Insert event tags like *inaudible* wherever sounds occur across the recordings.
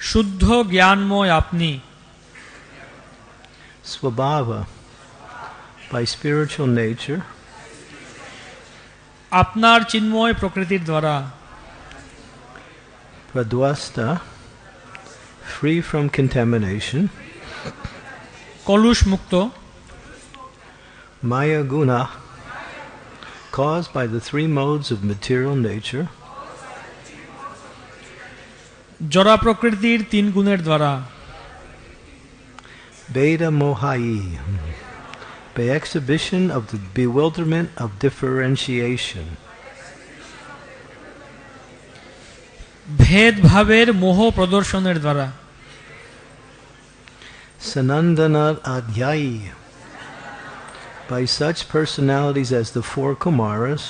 শুদ্ধ জ্ঞানময় আপনি Swabhava, by spiritual nature, আপনার চিন্ময় প্রকৃতির দ্বারা Pradwasta, free from contamination, কলুষ মুক্ত Maya Guna, caused by the three modes of material nature, জরা প্রকৃতির তিন গুণের দ্বারা Veda Mohai, by exhibition of the bewilderment of differentiation, ভেদভাবের মোহ প্রদর্শনের দ্বারা Sanandana Adhyai, by such personalities as the four Kumaras,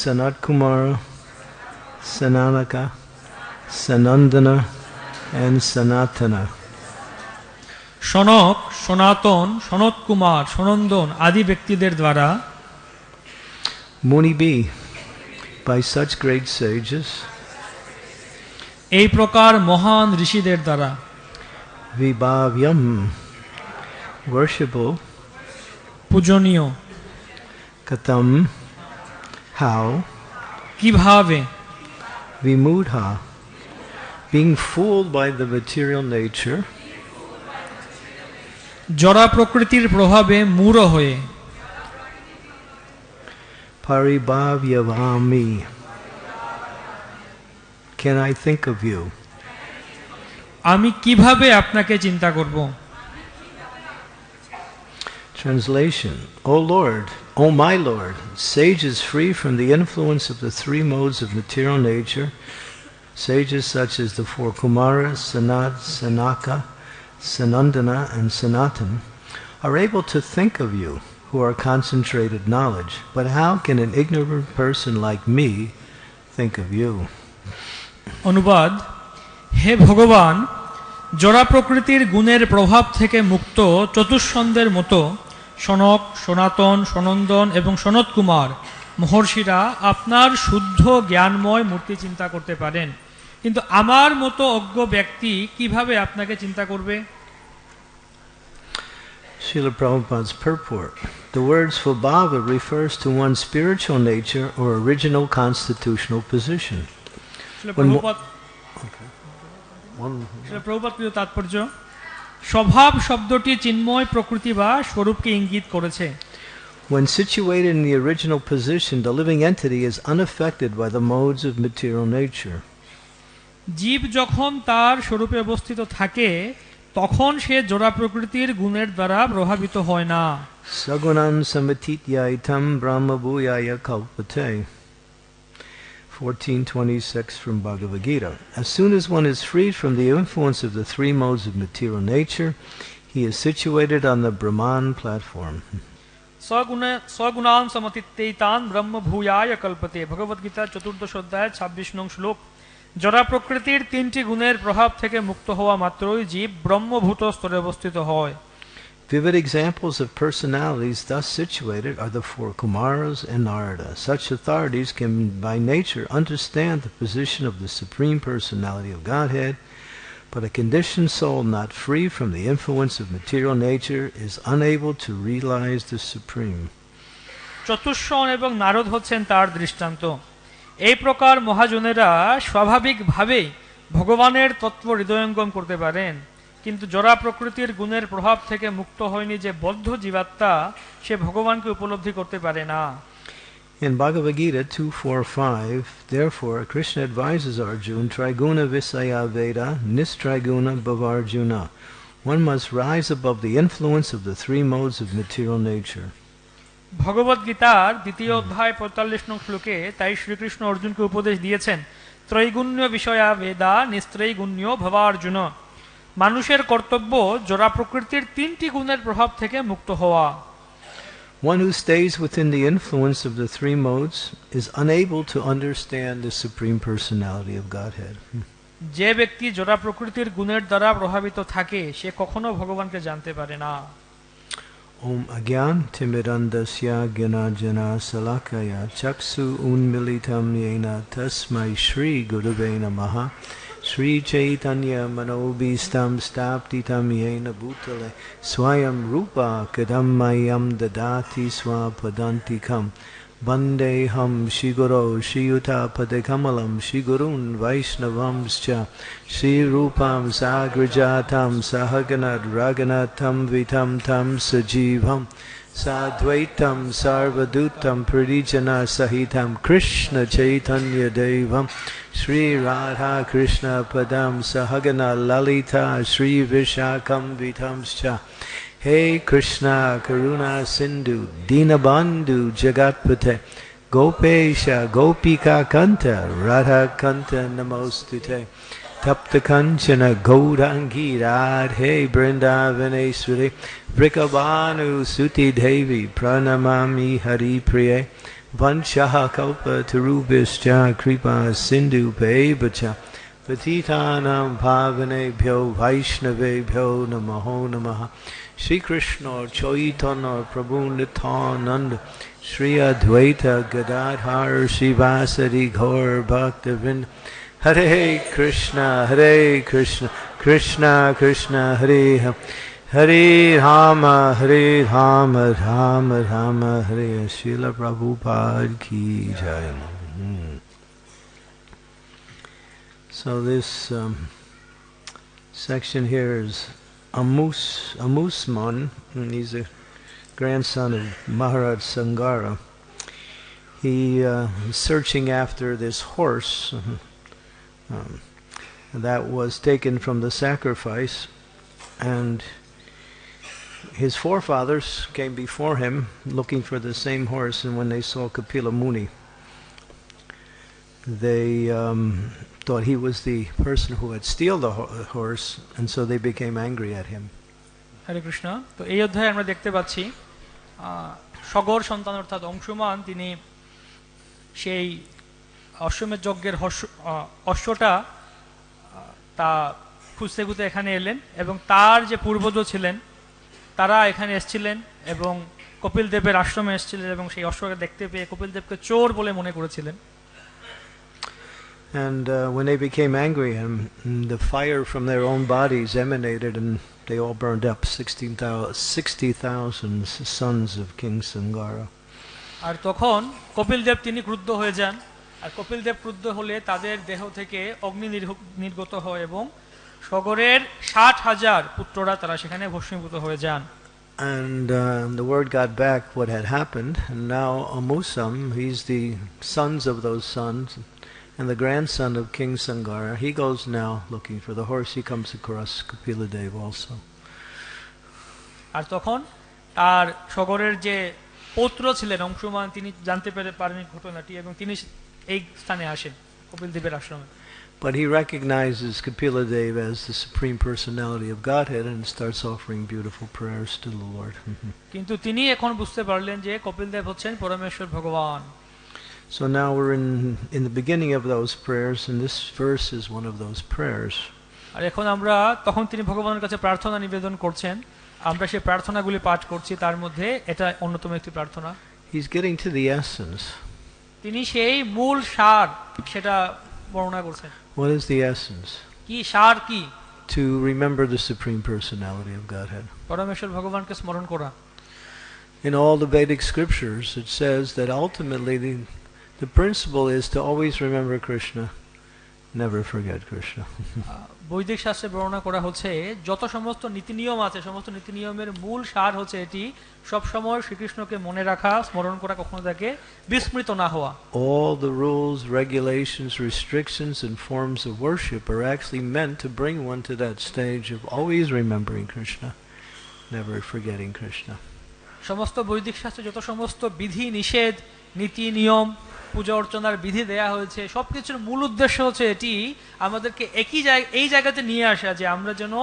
Sanat Kumara, Sananaka, Sanandana, and Sanatana. Sanaka Sanatana Sanat Kumar Sanandana আদি ব্যক্তিদের দ্বারা Muni B, by such great sages, এই প্রকার মহান ঋষিদের দ্বারা Vibhavyam, worshipable, পূজনীয় Katam, how, কীভাবে Vimudha, being fooled by the material nature, জরা প্রকৃতির প্রভাবে মূঢ় হয়ে Paribhavyavami. Can I think of you? আমি কীভাবে আপনাকে চিন্তা করব Translation O Lord, O my Lord, sages free from the influence of the three modes of material nature, sages such as the four Kumaras, Sanat, Sanaka, Sanandana, and Sanatan, are able to think of you who are concentrated knowledge. But how can an ignorant person like me think of you? অনুবাদ হে ভগবান জরা প্রকৃতির গুণের প্রভাব থেকে মুক্ত চতুষ্ছন্দের মতো সনক সনাতন সনন্দন এবং সনত কুমার মহর্ষিরা আপনার শুদ্ধ জ্ঞানময় মূর্তি চিন্তা করতে পারেন কিন্তু আমার মতো অজ্ঞ ব্যক্তি কীভাবে আপনাকে চিন্তা করবে Srila Prabhupada's purport. The word svabhava refers to one's spiritual nature or original constitutional position. When mo- Prabhupada One, প্রিয় তাৎপর্য স্বভাব শব্দটি চিন্ময় প্রকৃতি বা স্বরূপকে ইঙ্গিত করেছে when situated in the original position, the living entity is unaffected by the modes of material nature. জীব যখন তার স্বরূপে অবস্থিত থাকে তখন সে জোড়া প্রকৃতির গুণের দ্বারা প্রভাবিত হয় না samatityaitam brahma bhuyaya kalpate. 1426 from Bhagavad Gita. As soon as one is freed from the influence of the three modes of material nature, he is situated on the Brahman platform. স্বগুণে স্বগুণান সমতিত্তেইতান ব্রহ্ম ভূয়ায় কল্পতে ভগবদ্গীতা চতুর্দশ অধ্যায় ছাব্বিশ নং শ্লোক জড়া প্রকৃতির তিনটি গুণের প্রভাব থেকে মুক্ত হওয়া মাত্রই জীব ব্রহ্মভূত স্তরে অবস্থিত হয় Vivid examples of personalities thus situated are the four Kumaras and Narada. Such authorities can by nature understand the position of the Supreme Personality of Godhead, but a conditioned soul not free from the influence of material nature is unable to realize the Supreme. চতুষ্ষণ এবং নারদ হচ্ছেন তার দৃষ্টান্ত এই প্রকার মহাজনেরা স্বাভাবিকভাবেই ভগবানের তত্ত্ব হৃদয়ঙ্গম করতে পারেন কিন্তু জরা প্রকৃতির গুণের প্রভাব থেকে মুক্ত হয়নি যে বদ্ধ জীবাত্মা সে ভগবানকে উপলব্ধি করতে পারে না In Bhagavad Gita 2.4.5, therefore, Krishna advises Arjuna, Triguna Visaya Veda, Nistriguna Bhavarjuna. One must rise above the influence of the three modes of material nature. ভগবত গীতার দ্বিতীয় অধ্যায় পঁয়তাল্লিশ নং শ্লোকে তাই শ্রীকৃষ্ণ অর্জুনকে উপদেশ দিয়েছেন ত্রৈগুণ্য বিষয়া বেদা নিস্ত্রৈগুণ্য ভবার্জুন মানুষের কর্তব্য জোড়া প্রকৃতির তিনটি গুণের প্রভাব থেকে মুক্ত হওয়া One who stays within the influence of the three modes is unable to understand the Supreme Personality of Godhead. যে ব্যক্তি জোড়া প্রকৃতির গুণের দ্বারা প্রভাবিত থাকে সে কখনো ভগবানকে জানতে পারে না Om Agyan Timidandasya Gyanajana Salakaya Chaksu Unmilitam Yena Tasmai Shri Gurave Namaha श्रीचैतन्यमनोबीष्टं स्थापितं येन भूतले स्वयं रूप कदं मह्यं ददाति स्वापदान्तिकं। वन्देऽहं श्रीगुरौ श्रीयुतापदकमलं श्रीगुरून् वैष्णवंश्च। श्रीरूपां साग्रजातं थम विधं तं सजीवम्। साद्वैतं सर्वदूतं प्रदीजनसहितं कृष्णचैतन्यदेवं श्रीराधाकृष्णपदं सहगनललिता श्रीविशाखं विधंश्च हे कृष्ण करुणासिन्धु दीनबन्धु जगत्पथे गोपेश गोपिकाकन्त राधाकन्त नमोऽस्तु ते Tapta Kanchana Gaudangi Radhe Brindavaneshwari Vrikabhanu Suti Devi Pranamami Hari Priye Vanshaha Kalpa Tarubhischa Kripa Sindhu Bebacha Patitanam Pavanebhyo Vaishnavebhyo Namaho Namaha Shri Krishna Chaitanya Prabhu Nityananda Shri Advaita Gadadhar Shivasadi Gaur Bhaktavind Hare Krishna Hare Krishna Krishna Krishna Hare Hare Hare Rama Hare Rama Rama Rama Hare Srila Prabhupada Ki Jai Hmm. So this um, section here is Amus Amusman, and he's a grandson of Maharaj Sangara. He uh, is searching after this horse *laughs* um, that was taken from the sacrifice, and his forefathers came before him looking for the same horse, and when they saw Kapila Muni, they um, thought he was the person who had steal the ho- horse, and so they became angry at him. হরে কৃষ্ণ তো এই অধ্যায়ে আমরা দেখতে পাচ্ছি আহ, সগর সন্তান অর্থাৎ অংশুমান তিনি সেই অশ্বমেধ যজ্ঞের অশ্বটা তা খুঁজতে খুঁজতে এখানে এলেন এবং তার যে পূর্বজ ছিলেন তারা এখানে এসেছিলেন এবং কপিল দেবের আশ্রমে এসেছিলেন এবং সেই অশ্বকে দেখতে পেয়ে কপিল দেবকে চোর বলে মনে করেছিলেন And uh, when they became angry, and the fire from their own bodies emanated, and they all burned up 16,000 60,000 sons of King Sangara. আর তখন কপিল দেব তিনি ক্রুদ্ধ হয়ে যান আর কপিল দেব ক্রুদ্ধ হলে তাদের দেহ থেকে অগ্নি নির্গত হয় এবং সগরের ষাট হাজার পুত্ররা তারা সেখানে ভস্মীভূত হয়ে যান And uh, the word got back what had happened, and now Amusam, he's the sons of those sons, and the grandson of King Sangara. He goes now looking for the horse. He comes across Kapila Dev also. আর তখন তার সগরের যে পৌত্র ছিলেন অংশুমান তিনি জানতে পেরে পারেন ঘটনাটি এবং তিনি এই স্থানে আসেন কপিল দেবের আশ্রমে But he recognizes Kapila Dev as the supreme personality of Godhead and starts offering beautiful prayers to the Lord. কিন্তু তিনি এখন বুঝতে পারলেন যে কপিল দেব হচ্ছেন পরমেশ্বর ভগবান so now we're in in the beginning of those prayers, and this verse is one of those prayers. আর এখন আমরা তখন তিনি ভগবানের কাছে প্রার্থনা নিবেদন করছেন আমরা সেই প্রার্থনাগুলি পাঠ করছি তার মধ্যে এটা অন্যতম একটি প্রার্থনা He's getting to the essence. তিনি সেই মূল সার সেটা বর্ণনা করছেন What is the essence? কি সার কি To remember the supreme personality of Godhead. পরমেশ্বর ভগবানকে স্মরণ করা In all the Vedic scriptures, it says that ultimately the, the principle is to always remember Krishna, *laughs* বৈদিক শাস্ত্রে বর্ণনা করা হচ্ছে যত সমস্ত নীতি নিয়ম আছে সমস্ত নীতি নিয়মের মূল সার হচ্ছে এটি সবসময় শ্রীকৃষ্ণকে মনে রাখা স্মরণ করা কখনো তাকে বিস্মৃত না হওয়া। All rules regulations restrictions in forms of are actually meant to bring one to that stage of always remembering Krishna never সমস্ত বৈদিক শাস্ত্রে যত সমস্ত বিধি নিষেধ নীতি নিয়ম পূজা অর্চনার বিধি দেয়া হয়েছে সবকিছুর মূল উদ্দেশ্য হচ্ছে এটি আমাদেরকে একই জায়গা এই জায়গাতে নিয়ে আসা যে আমরা যেন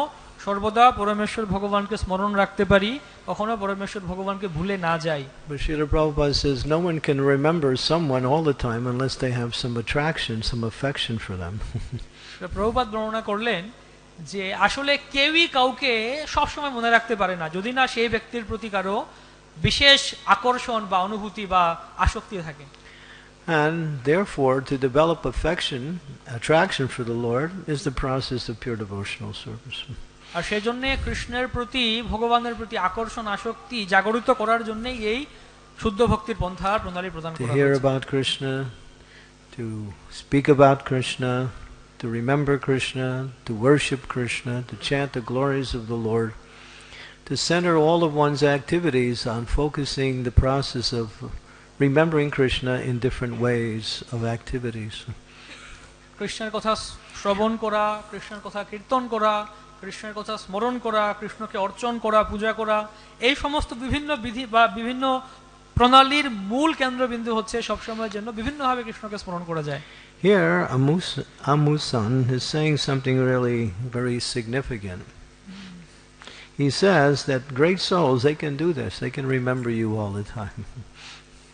সর্বদা পরমেশ্বর ভগবানকে স্মরণ রাখতে পারি কখনো পরমেশ্বর ভগবানকে ভুলে না যাই। But Srila Prabhupada says no one can remember someone all the time unless they have some attraction, some affection for them. *laughs* Prabhupada বর্ণনা করলেন যে আসলে কেউই কাউকে সবসময় মনে রাখতে পারে না। যদি না সেই ব্যক্তির প্রতি কারও বিশেষ আকর্ষণ বা অনুভূতি বা আসক্তি থাকে। And therefore, to develop affection, attraction for the Lord, is the process of pure devotional service. আর সেই জন্য কৃষ্ণের প্রতি ভগবানের প্রতি আকর্ষণ আসক্তি জাগরিত করার জন্যই এই শুদ্ধ ভক্তির পন্থা প্রণালী প্রদান To করা hear হয়েছে। about Krishna, to speak about Krishna, to remember Krishna, to worship Krishna, to chant the glories of the Lord, to center all of one's activities on focusing the process of remembering Krishna in different ways of activities. কৃষ্ণের কথা শ্রবণ করা কৃষ্ণের কথা কীর্তন করা কৃষ্ণের কথা স্মরণ করা কৃষ্ণকে অর্চন করা পূজা করা এই সমস্ত বিভিন্ন বিধি বা বিভিন্ন প্রণালীর মূল কেন্দ্রবিন্দু হচ্ছে সবসময়ের জন্য বিভিন্নভাবে কৃষ্ণকে স্মরণ করা যায় Here, Amus, Amusan is saying something really very significant. He says that great souls, they can do this. They can remember you all the time. *laughs*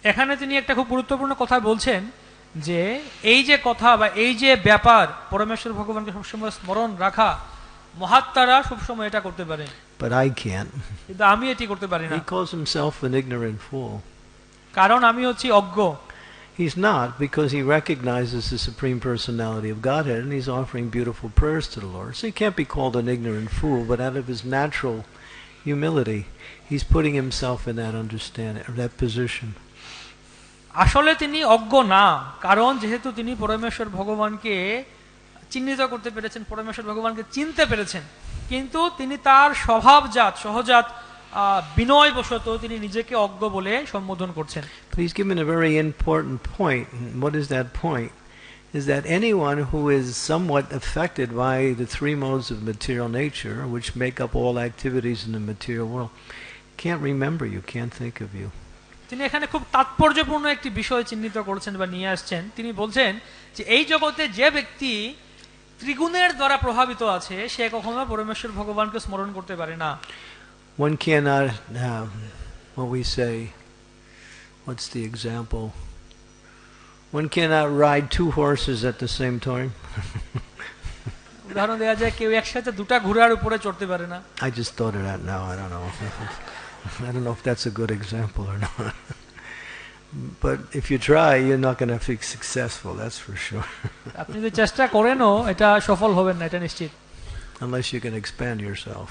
এখানে তিনি একটা খুব গুরুত্বপূর্ণ কথা বলছেন যে এই যে কথা বা এই যে ব্যাপার পরমেশ্বর ভগবানকে সবসময় স্মরণ রাখা মহাত্মারা সবসময় এটা করতে পারে But I can't. কিন্তু আমি এটি করতে পারি না He calls himself an ignorant fool. কারণ আমি হচ্ছি অজ্ঞ He's not because he recognizes the Supreme Personality of Godhead and he's offering beautiful prayers to the Lord. So he can't be called an ignorant fool, but out of his natural humility, he's putting himself in that understanding, or that position. আসলে তিনি অজ্ঞ না কারণ যেহেতু তিনি পরমেশ্বর ভগবানকে চিহ্নিত করতে পেরেছেন পরমেশ্বর ভগবানকে চিনতে পেরেছেন কিন্তু তিনি তার স্বভাবজাত সহজাত বিনয়বশত তিনি নিজেকে অজ্ঞ বলে সম্বোধন করছেন But he's given a very important point. What is that point? Is that anyone who is somewhat affected by the three modes of material nature, which make up all activities in the material world, can't remember you, can't think of you. তিনি এখানে খুব তাৎপর্যপূর্ণ একটি বিষয় চিহ্নিত করেছেন বা নিয়ে আসছেন তিনি বলছেন যে এই জগতে যে ব্যক্তি ত্রিগুণের দ্বারা প্রভাবিত আছে সে কখনো পরমেশ্বর ভগবানকে স্মরণ করতে পারে না One cannot, um, what we say, what's the example? One cannot ride two horses at the same time. *laughs* উদাহরণ দেওয়া যায় কেউ একসাথে দুটা ঘোড়ার উপরে চড়তে পারে না I just thought of that now. I don't know. *laughs* I don't know if that's a good example or not. but if you try, you're not going to be successful. That's for sure. আপনি যদি চেষ্টা করেনও এটা সফল হবেন না এটা নিশ্চিত Unless you can expand yourself.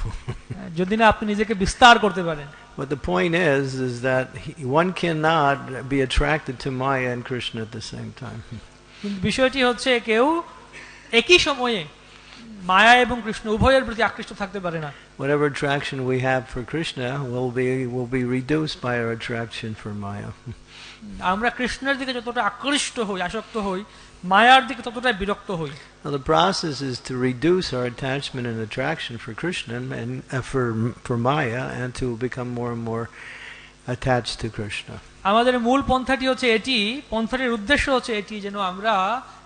যদি না আপনি নিজেকে বিস্তার করতে পারেন but the point is, is that he, one cannot be attracted to Maya and Krishna at the same time. বিষয়টি হচ্ছে কেউ একই সময়ে মায়া এবং কৃষ্ণ উভয়ের প্রতি আকৃষ্ট থাকতে পারে না Whatever attraction we have for Krishna will be will be reduced by our attraction for Maya. আমরা কৃষ্ণের দিকে যতটা আকৃষ্ট হই আসক্ত হই মায়ার দিকে ততটা বিরক্ত হই Now the process is to reduce our attachment and attraction for Krishna and, uh, for for Maya, and to become more and more attached to Krishna. আমাদের মূল পন্থাটি হচ্ছে এটি পন্থাটির উদ্দেশ্য হচ্ছে এটি যেন আমরা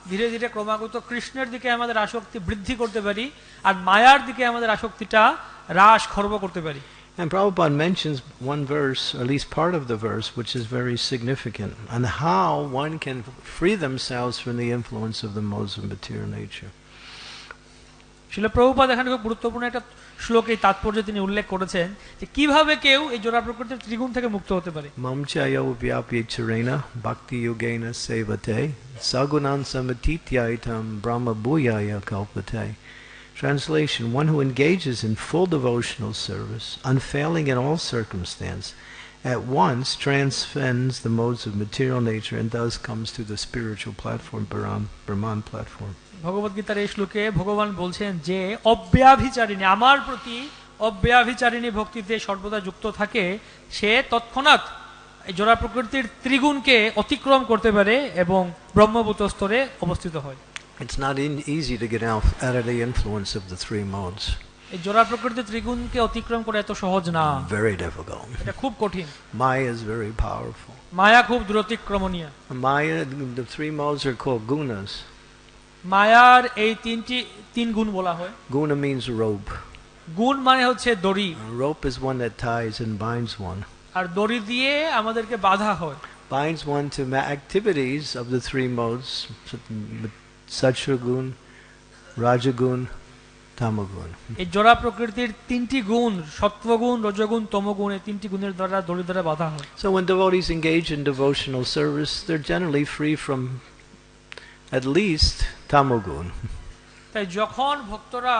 ধীরে ধীরে ক্রমাগত কৃষ্ণের দিকে আমাদের আসক্তি বৃদ্ধি করতে পারি আর মায়ার দিকে আমাদের আসক্তিটা হ্রাস খর্ব করতে পারি And Prabhupada mentions one verse, or at least part of the verse, which is very significant, on how one can free themselves from the influence of the modes of material nature. শিল প্রভুপাদ এখানে খুব গুরুত্বপূর্ণ একটা শ্লোকে তাৎপর্য তিনি উল্লেখ করেছেন যে কীভাবে কেউ এই জোড়া প্রকৃতির ত্রিগুণ থেকে মুক্ত হতে পারে Mamchayo vyapya charena bhakti yogena sevate sagunan samatityaitam brahma bhuyaya kalpate. Translation One who engages in full devotional service, unfailing in all circumstance, at once transcends the modes of material nature and thus comes to the spiritual platform, Brahman, Brahman platform. ভগবত গীতার এই শ্লোকে ভগবান বলছেন যে অব্যাভিচারিণী আমার প্রতি অব্যাভিচারিণী ভক্তিতে সর্বদা যুক্ত থাকে সে তৎক্ষণাৎ জোড়া প্রকৃতির ত্রিগুণকে অতিক্রম করতে পারে এবং ব্রহ্মভূত স্তরে অবস্থিত হয় It's not in, easy to get out, out of the influence of the three modes. এই জোড়া প্রকৃতির ত্রিগুণকে অতিক্রম করা এত সহজ না Very difficult. এটা খুব কঠিন Maya is very powerful. মায়া খুব দূরতিক্রমণীয় Maya, the three modes are called gunas. মায়ার এই তিনটি তিন গুণ বলা হয় Guna means rope. গুণ মানে হচ্ছে দড়ি rope is one that ties and binds one. আর দড়ি দিয়ে আমাদেরকে বাধা হয় Binds one to ma- activities of the three modes, Sattva gun, Rajagun, tamagun. এই জোড়া প্রকৃতির তিনটি গুণ সত্ত্বগুণ রজগুণ তমগুণ এই তিনটি গুণের দ্বারা দড়ি দ্বারা বাধা হয় So when devotees engage in devotional service, they're generally free from at least tamogun. তাই যখন ভক্তরা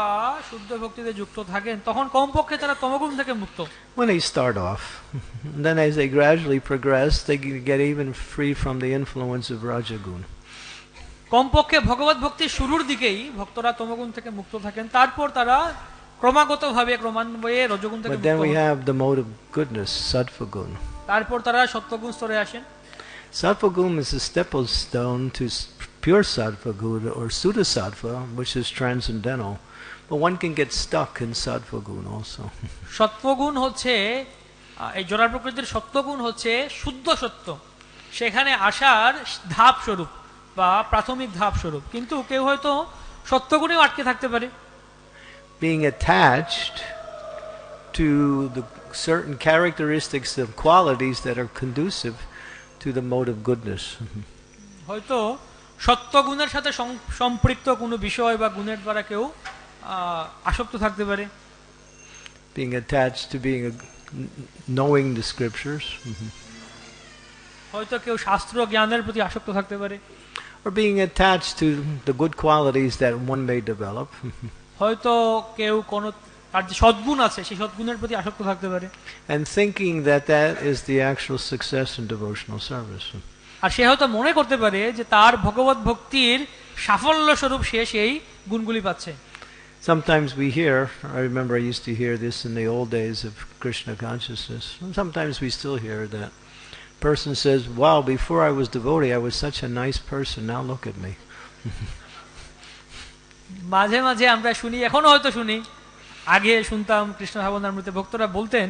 শুদ্ধ ভক্তিতে যুক্ত থাকেন তখন কমপক্ষে তারা তমগুণ থেকে মুক্ত When they start off, *laughs* and then as they gradually progress, they can get even free from the influence of rajagun. কমপক্ষে ভগবত ভক্তির শুরুর দিকেই ভক্তরা তমগুণ থেকে মুক্ত থাকেন তারপর তারা ক্রমাগতভাবে ক্রমান্বয়ে রজগুণ থেকে then we have the mode of goodness, sattva-gun. তারপর তারা সত্যগুণ স্তরে আসেন Sattva-gun is a stepping stone to pure sattva-gun or suddha-sattva, which is transcendental. But one can get stuck in sattva-gun also. সত্ত্বগুণ হচ্ছে এই জোড়া প্রকৃতির সত্যগুণ হচ্ছে শুদ্ধ সত্য সেখানে আসার ধাপ স্বরূপ বা প্রাথমিক ধাপ স্বরূপ কিন্তু কেউ হয়তো সত্যগুণেও আটকে থাকতে পারে Being attached to the certain characteristics of qualities that are conducive to the mode of goodness. হয়তো সত্যগুণের সাথে সম্পৃক্ত কোনো বিষয় বা গুণের দ্বারা কেউ আসক্ত থাকতে পারে being attached to being a, knowing the scriptures হয়তো কেউ শাস্ত্র জ্ঞানের প্রতি আসক্ত থাকতে পারে or being attached to the good qualities that one may develop হয়তো কেউ কোনো তার যে সদ্গুণ আছে সেই সদ্গুণের প্রতি আসক্ত থাকতে পারে and thinking that that is the actual success in devotional service আর সে হয়তো মনে করতে পারে যে তার ভগবত ভক্তির সাফল্য স্বরূপ সে সেই গুণগুলি পাচ্ছে sometimes we hear i remember i used to hear this in the old days of krishna consciousness sometimes we still hear that person says wow before i was devotee i was such a nice person now look at me *laughs* মাঝে মাঝে আমরা শুনি এখনো হয়তো শুনি আগে শুনতাম কৃষ্ণ ভাবনামৃতে ভক্তরা বলতেন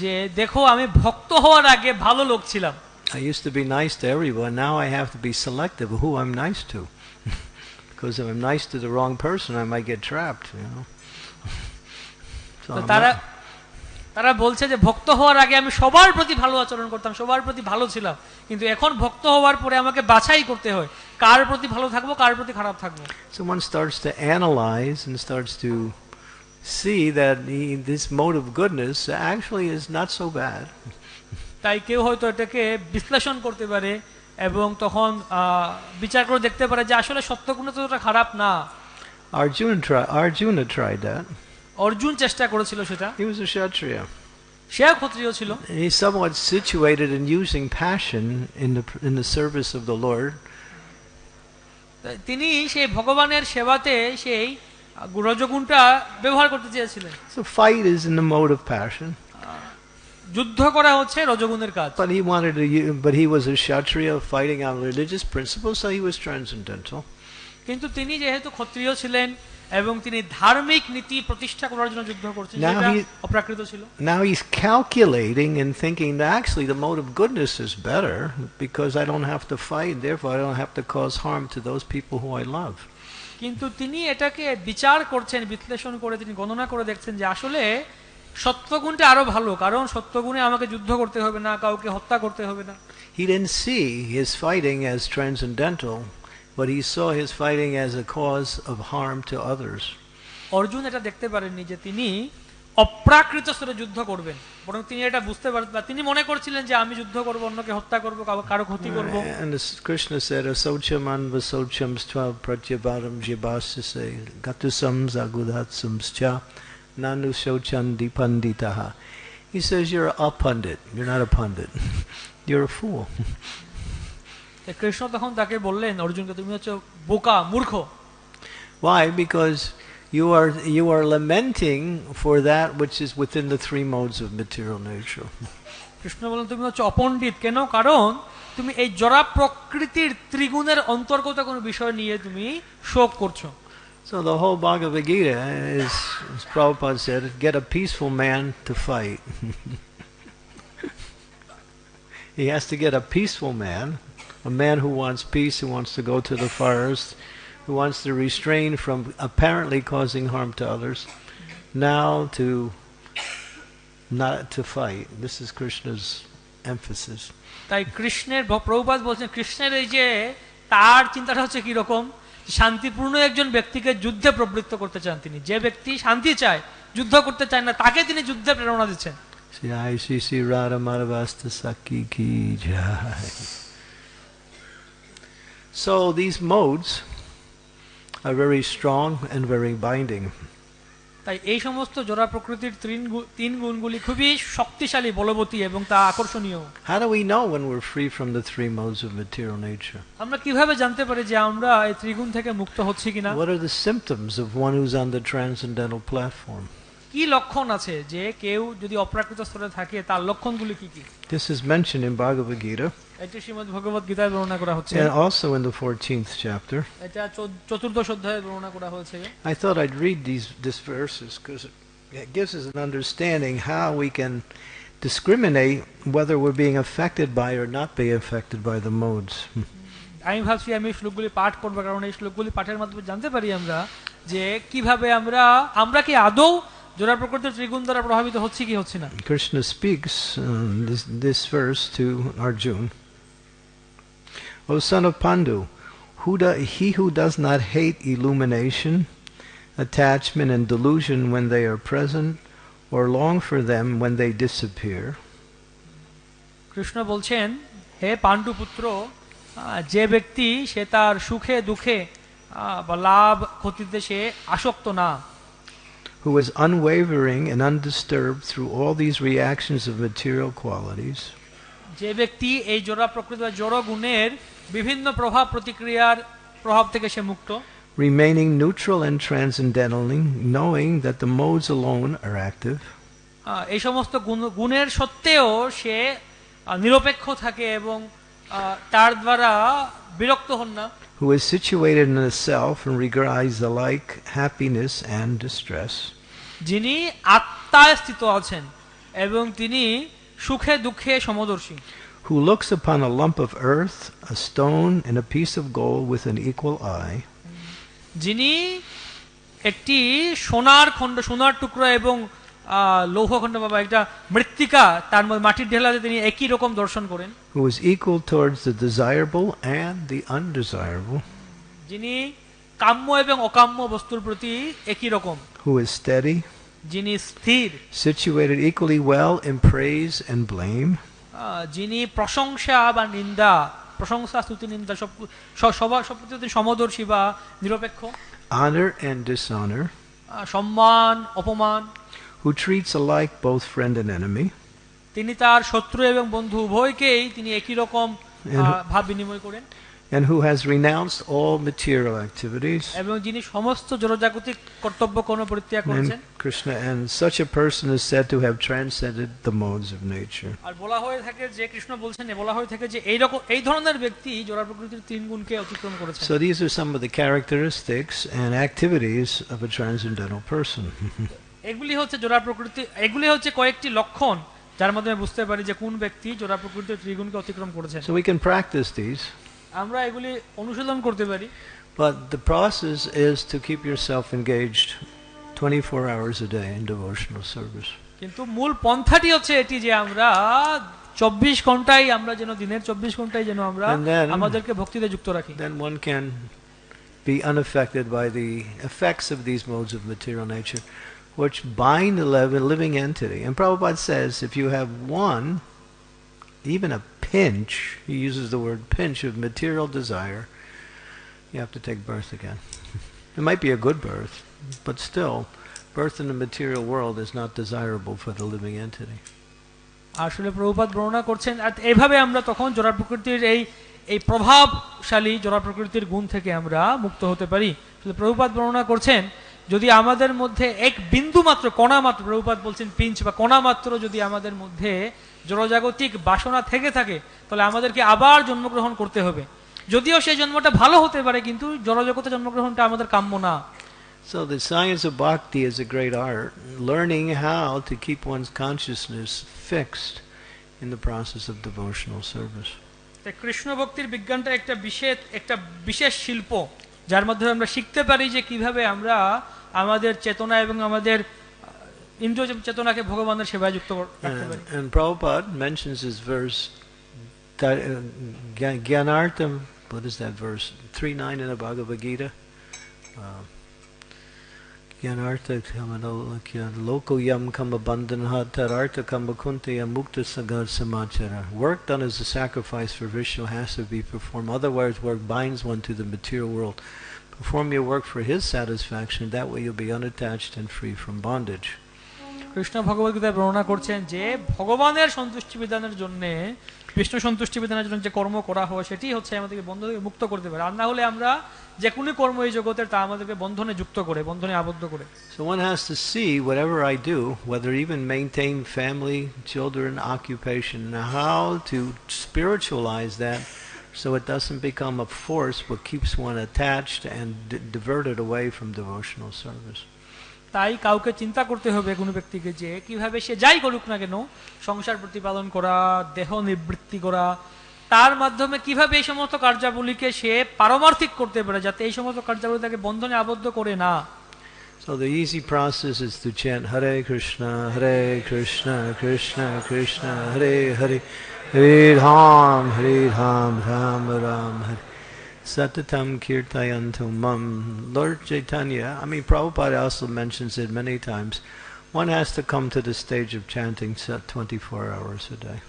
যে দেখো আমি ভক্ত হওয়ার আগে ভালো লোক ছিলাম I used to be nice to everyone. Now I have to be selective of who I'm nice to. *laughs* because if I'm nice to the wrong person, I might get trapped, you know. *laughs* So তো I'm তারা not- তারা বলছে যে ভক্ত হওয়ার আগে আমি সবার প্রতি ভালো আচরণ করতাম সবার প্রতি ভালো ছিলাম কিন্তু এখন ভক্ত হওয়ার পরে আমাকে বাছাই করতে হয় কার প্রতি ভালো থাকব কার প্রতি খারাপ থাকব one starts to analyze and starts to see that the, this mode of goodness actually is not so bad. তাই কেউ হয়তো এটাকে বিশ্লেষণ করতে পারে এবং তখন বিচার করে দেখতে পারে যে আসলে সত্যগুণ ততটা খারাপ না Arjuna, try, Arjuna tried that. Arjun চেষ্টা করেছিল সেটা He was a Kshatriya. সেও ক্ষত্রিয় ছিল And somewhat situated in using passion in the, in the service of the Lord. তিনি সেই ভগবানের সেবাতে সেই রজগুণটা ব্যবহার করতে চেয়েছিলেন So fight is in the mode of passion. যুদ্ধ করা হচ্ছে রজগুণের কাজ But he wanted to, but he was a Kshatriya fighting on religious principles, so he was transcendental. কিন্তু তিনি যেহেতু ক্ষত্রিয় ছিলেন এবং তিনি ধার্মিক নীতি প্রতিষ্ঠা করার জন্য যুদ্ধ করছেন Now যেটা he- অপ্রাকৃত ছিল Now he's calculating and thinking that actually the mode of goodness is better because I don't have to fight, therefore I don't have to cause harm to those people who I love. কিন্তু তিনি এটাকে বিচার করছেন বিশ্লেষণ করে তিনি গণনা করে দেখছেন যে আসলে সত্যগুণটা আরো ভালো কারণ সত্যগুণে আমাকে যুদ্ধ করতে হবে না কাউকে হত্যা করতে হবে না He didn't see his fighting as transcendental, but he saw his fighting as a cause of harm to others. Arjun এটা দেখতে পারেননি যে তিনি অপ্রাকৃত স্তরে যুদ্ধ করবেন বরং তিনি এটা বুঝতে পারেন বা তিনি মনে করছিলেন যে আমি যুদ্ধ করব অন্যকে হত্যা করব কারো- কারো ক্ষতি করব And as Krishna said, Asocham anvasocham stva pratyavaram jibasase gatusam zagudatsam cha nanu shochan dipanditaha. He says you're a pundit. You're not a pundit. *laughs* you're a fool. *laughs* তো কৃষ্ণ তখন তাকে বললেন অর্জুনকে তুমি হচ্ছে বোকা মূর্খ Why? Because you are you are lamenting for that which is within the three modes of material nature. Krishna বললেন তুমি হচ্ছে অপণ্ডিত কেন কারণ তুমি এই জরা প্রকৃতির ত্রিগুণের অন্তর্গত কোনো বিষয় নিয়ে তুমি শোক করছো So the whole Bhagavad Gita is, as Prabhupada said, get a peaceful man to fight. *laughs* he has to get a peaceful man, a man who wants peace, who wants to go to the forest, who wants to restrain from apparently causing harm to others, now to not to fight. This is Krishna's emphasis. তাই কৃষ্ণের প্রভুপাদ বলছেন কৃষ্ণের এই যে তার চিন্তাটা হচ্ছে কি রকম শান্তিপূর্ণ একজন ব্যক্তিকে যুদ্ধে প্রবৃত্ত করতে চান তিনি যে ব্যক্তি শান্তি চায় যুদ্ধ করতে চায় না তাকে তিনি যুদ্ধে প্রেরণা দিচ্ছেন Shri Ai Shri Shri Radha Madhavasta Saki Ki Jai. So these modes are very strong and very binding. তাই এই সমস্ত জোড়া প্রকৃতির তিন গু- তিন গুণগুলি খুবই শক্তিশালী বলবতী এবং তা আকর্ষণীয় How do we know when we're free from the three modes of material nature? আমরা কিভাবে জানতে পারি যে আমরা এই ত্রিগুণ থেকে মুক্ত হচ্ছি কিনা What are the symptoms of one who's on the transcendental platform? কি লক্ষণ আছে যে কেউ যদি অপ্রাকৃত স্তরে থাকে তার লক্ষণগুলি কি কি This is mentioned in Bhagavad Gita এটি শ্রীমদ ভগবত গীতায় বর্ণনা করা হচ্ছে and also in the 14th chapter. এটা চৌ- চতুর্দশ অধ্যায়ে বর্ণনা করা হয়েছে I thought I'd read these, these verses because it gives us an understanding how we can discriminate whether we're being affected by or not being affected by the modes. আমি ভাবছি আমি এই শ্লোকগুলি পাঠ করবো কারণ এই শ্লোকগুলি পাঠের মাধ্যমে জানতে পারি আমরা যে কিভাবে আমরা আমরা কি আদৌ জোড়া প্রকৃতির ত্রিগুণ দ্বারা প্রভাবিত হচ্ছি কি হচ্ছে না Krishna speaks um, this, this verse to Arjun. O son of Pandu, who do, he who does not hate illumination, attachment, and delusion when they are present, or long for them when they disappear, Krishna বলছেন হে পাণ্ডু পুত্র যে ব্যক্তি সে তার সুখে দুঃখে বা লাভ ক্ষতিতে সে আসক্ত না who is unwavering and undisturbed through all these reactions of material qualities, যে ব্যক্তি এই জোড়া প্রকৃতি বা জড় গুণের বিভিন্ন প্রভাব প্রতিক্রিয়ার প্রভাব থেকে সে মুক্ত remaining neutral and transcendentally, knowing that the modes alone are active, আহ, এই সমস্ত গুণ- গুণের সত্ত্বেও সে আহ, নিরপেক্ষ থাকে এবং আহ, তার দ্বারা বিরক্ত হন না who is situated in the self and regards alike happiness and distress, যিনি আত্মায় স্থিত আছেন এবং তিনি সুখে দুঃখে সমদর্শী who looks upon a lump of earth, a stone, and a piece of gold with an equal eye, যিনি একটি সোনার খণ্ড সোনার টুকরো এবং আহ, লৌহখণ্ড বাবা একটা মৃত্তিকা তার মধ্যে মাটির ঢেলাতে তিনি একই রকম দর্শন করেন who is equal towards the desirable and the undesirable, যিনি কাম্য এবং অকাম্য বস্তুর প্রতি একই রকম। হু is steady, যিনি স্থির situated equally well in praise and blame, যিনি প্রশংসা বা নিন্দা প্রশংসা স্তুতি নিন্দা সব সবার সব প্রতি সমদর্শী বা নিরপেক্ষ। Honor and dishonor, সম্মান অপমান। Who treats alike both friend and enemy, তিনি তার শত্রু এবং বন্ধু উভয়কেই তিনি একই রকম ভাব বিনিময় করেন। and who has renounced all material activities. এবং যিনি সমস্ত জড়জাগতিক কর্তব্য কোনো পরিত্যাগ করেছেন And Krishna and such a person is said to have transcended the modes of nature. আর বলা হয়ে থাকে যে কৃষ্ণ বলছেন বলা হয়ে থাকে যে এই রকম এই ধরনের ব্যক্তি জোড়া প্রকৃতির তিন গুণকে অতিক্রম করেছেন So these are some of the characteristics and activities of a transcendental person. এগুলি হচ্ছে জোড়া প্রকৃতি এগুলি হচ্ছে কয়েকটি লক্ষণ যার মাধ্যমে বুঝতে পারি যে কোন ব্যক্তি জোড়া প্রকৃতির ত্রিগুণকে অতিক্রম করেছেন so we can practice these, আমরা এগুলি অনুশীলন করতে পারি but the process is to keep yourself engaged 24 hours a day in devotional service. কিন্তু মূল পন্থাটি হচ্ছে এটি যে আমরা চব্বিশ ঘন্টায় আমরা যেন দিনের চব্বিশ ঘন্টায় যেন আমরা আমাদেরকে ভক্তিতে যুক্ত রাখি Then one can be unaffected by the effects of these modes of material nature, which bind the living entity. And Prabhupada says if you have one, even a pinch, he uses the word pinch of material desire, you have to take birth again. it might be a good birth, but still, birth in the material world is not desirable for the living entity. আসলে প্রভুপাত বর্ণনা করছেন আর এইভাবে আমরা তখন জোড়া প্রকৃতির এই এই প্রভাবশালী জোড়া প্রকৃতির গুণ থেকে আমরা মুক্ত হতে পারি প্রভুপাত বর্ণনা করছেন যদি আমাদের মধ্যে এক বিন্দু মাত্র কণা মাত্র প্রভুপাত বলছেন পিঞ্চ বা কণা মাত্র যদি আমাদের মধ্যে জড়জাগতিক বাসনা থেকে থাকে তাহলে আমাদেরকে আবার জন্মগ্রহণ করতে হবে যদিও সেই জন্মটা ভালো হতে পারে কিন্তু জড়জগতে জন্মগ্রহণটা আমাদের কাম্য না So the science of bhakti is a great art, learning how to keep one's consciousness fixed in the process of devotional service. Krishna ভক্তির বিজ্ঞানটা একটা বিশেষ একটা বিশেষ শিল্প যার মাধ্যমে আমরা শিখতে পারি যে কীভাবে আমরা আমাদের চেতনা এবং আমাদের ইন্দ্রিয় চেতনাকে ভগবানের সেবায় যুক্ত কর- রাখতে And, পারি and Prabhupada mentions this verse, that, uh, Gya- Gyanartam what is that verse? 3 9 in the Bhagavad Gita. Uh, Gyanartha kamanolakya loko yam kama bandhanha tarartha kama kuntiya mukta sagar samachara. Work done as a sacrifice for Vishnu has to be performed. Otherwise, work binds one to the material world. Perform your work for his satisfaction. That way, you'll be unattached and free from bondage. Krishna ভগবদ্গীতায় বর্ণনা করছেন যে ভগবানের সন্তুষ্টি বিধানের জন্য বিষ্ণু সন্তুষ্টি বিধানের জন্য যে কর্ম করা হয় সেটি হচ্ছে আমাদেরকে বন্ধন মুক্ত করতে পারে আর না হলে আমরা যে কোনো কর্ম এই জগতের তা আমাদেরকে বন্ধনে যুক্ত করে বন্ধনে আবদ্ধ করে So one has to see whatever I do, whether even maintain family, children, occupation, how to spiritualize that so it doesn't become a force but keeps one attached and diverted away from devotional service. তাই কাউকে চিন্তা করতে হবে কোনো ব্যক্তিকে যে কীভাবে সে যাই করুক না কেন সংসার প্রতিপালন করা দেহ নিবৃত্তি করা তার মাধ্যমে কীভাবে এই সমস্ত কার্যাবলীকে সে পারমার্থিক করতে পারে যাতে এই সমস্ত কার্যাবলী তাকে বন্ধনে আবদ্ধ করে না So the easy process is to chant Hare Krishna, Hare Krishna, Krishna Krishna, Hare Hare, Hare Ram, Hare Ram, Ram Ram, Hare. Satatam Kirtayantu Mam. Lord Chaitanya, I mean, Prabhupada also mentions it many times. One has to come to the stage of chanting sa- 24 hours a day.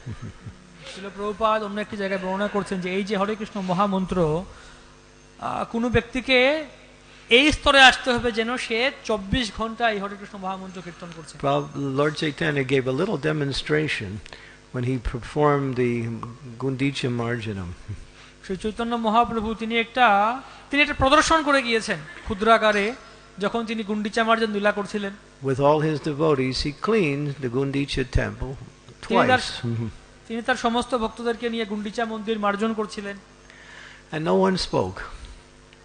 Prabhupada অন্য একটি জায়গায় বর্ণনা করছেন যে এই যে হরে কৃষ্ণ মহামন্ত্র কোনো ব্যক্তিকে এই স্তরে আসতে হবে যেন সে চব্বিশ ঘণ্টা এই হরে কৃষ্ণ মহামন্ত্র কীর্তন করছে Lord Chaitanya gave a little demonstration when he performed the Gundicha Marjanam. Shri Chaitanya Mahaprabhu তিনি একটা তিনি একটা প্রদর্শন করে গিয়েছেন ক্ষুদ্রাকারে যখন তিনি গুন্ডিচা মার্জন লীলা করছিলেন With all his devotees, he cleaned the Gundicha temple twice. *laughs* তিনি তার সমস্ত ভক্তদেরকে নিয়ে গুন্ডিচা মন্দির মার্জন করছিলেন And no one spoke.